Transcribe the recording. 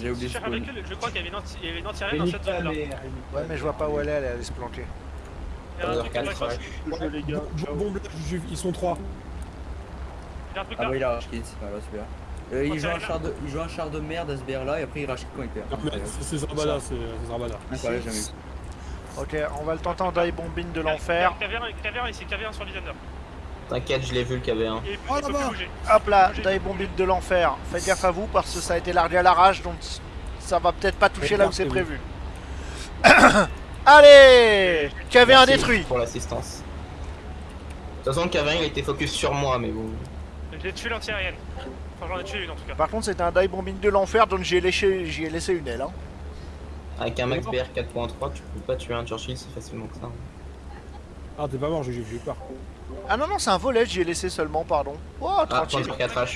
J'ai oublié Je de cherche avec spawn. eux, je crois qu'il y avait une anti- il y avait une anti-aérienne dans cette zone-là. Ouais, mais je vois pas où elle est, elle est allée se planter. Il y a un truc à. Jeu, les gars. Ils sont trois. Il y a un truc Ah là. bah il a rush kit, voilà celui-là. Euh, il, joue un là. char de, il joue un char de merde SBR là et après il rush kit quand il perd. C'est- Zarbala, c'est Zarbala. Jamais vu. Ok, on va le tenter en die bombing de l'enfer. Caviar ici, caviar sur. T'inquiète, je l'ai vu le KV1. Et il Oh, il peut là-bas. plus bouger. Hop là, die bombing de l'enfer. Faites gaffe à vous parce que ça a été largué à l'arrache donc ça va peut-être pas toucher là où c'est prévu. Allez KV1 Merci détruit Pour l'assistance. De toute façon, le KV1 il a été focus sur moi, mais bon. J'ai tué l'anti-aérienne. Enfin, j'en ai tué une en tout cas. Par contre, c'était un die bombing de l'enfer donc j'y ai, laissé- j'y ai laissé une aile. Hein. Avec un max BR 4.3, tu peux pas tuer un Churchill si facilement que ça. Ah, t'es pas mort, j'ai j'ai eu peur. Ah non, non, c'est un volet, j'y ai laissé seulement, pardon. Oh, Ah, tranquille. point sur 4H.